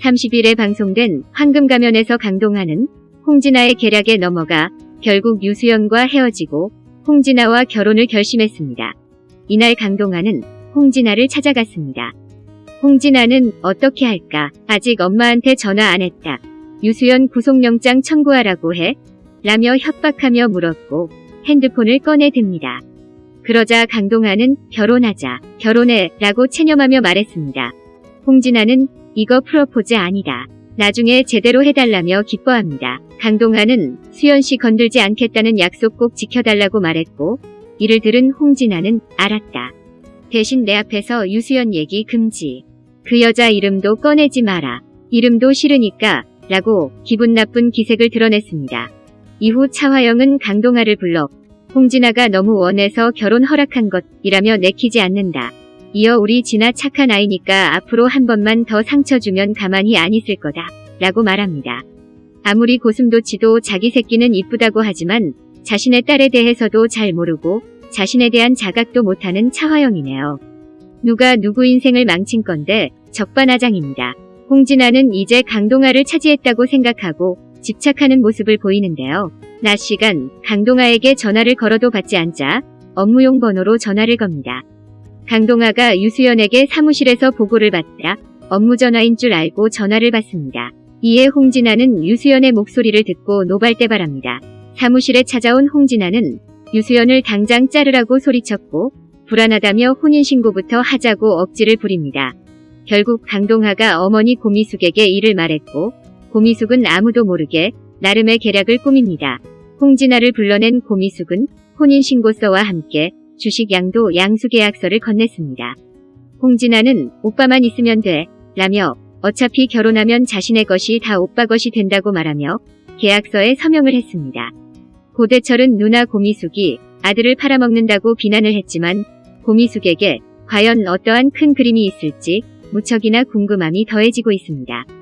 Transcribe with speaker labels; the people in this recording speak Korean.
Speaker 1: 30일에 방송된 황금가면에서 강동하는 홍진아의 계략에 넘어가 결국 유수연과 헤어지고 홍진아와 결혼을 결심했습니다. 이날 강동하는 홍진아를 찾아갔습니다. 홍진아는 어떻게 할까? 아직 엄마한테 전화 안 했다. 유수연 구속영장 청구하라고 해? 라며 협박하며 물었고 핸드폰을 꺼내 듭니다. 그러자 강동하는 결혼하자, 결혼해 라고 체념하며 말했습니다. 홍진아는 이거 프로포즈 아니다. 나중에 제대로 해달라며 기뻐합니다. 강동하는 수연씨 건들지 않겠다는 약속 꼭 지켜달라고 말했고 이를 들은 홍진아는 알았다. 대신 내 앞에서 유수연 얘기 금지. 그 여자 이름도 꺼내지 마라. 이름도 싫으니까 라고 기분 나쁜 기색을 드러냈습니다. 이후 차화영은 강동아를 불러 홍진아가 너무 원해서 결혼 허락한 것이라며 내키지 않는다. 이어 우리 진아 착한 아이니까 앞으로 한 번만 더 상처 주면 가만히 안 있을 거다. 라고 말합니다. 아무리 고슴도치도 자기 새끼는 이쁘다고 하지만 자신의 딸에 대해서도 잘 모르고 자신에 대한 자각도 못하는 차화영이네요. 누가 누구 인생을 망친 건데 적반하장입니다. 홍진아는 이제 강동아를 차지했다고 생각하고 집착하는 모습을 보이는데요. 낮 시간 강동아에게 전화를 걸어도 받지 않자 업무용 번호로 전화를 겁니다. 강동아가 유수연에게 사무실에서 보고를 받자 업무 전화인 줄 알고 전화를 받습니다. 이에 홍진아는 유수연의 목소리를 듣고 노발대발합니다. 사무실에 찾아온 홍진아는 유수연을 당장 자르라고 소리쳤고 불안하다며 혼인신고부터 하자고 억지를 부립니다. 결국 강동하가 어머니 고미숙에게 이를 말했고 고미숙은 아무도 모르게 나름의 계략을 꾸밉니다. 홍진아를 불러낸 고미숙은 혼인신고서와 함께 주식 양도 양수계약서를 건넸습니다. 홍진아는 오빠만 있으면 돼 라며 어차피 결혼하면 자신의 것이 다 오빠 것이 된다고 말하며 계약서에 서명을 했습니다. 고대철은 누나 고미숙이 아들을 팔아먹는다고 비난을 했지만 고미숙에게 과연 어떠한 큰 그림이 있을지 무척이나 궁금함이 더해지고 있습니다.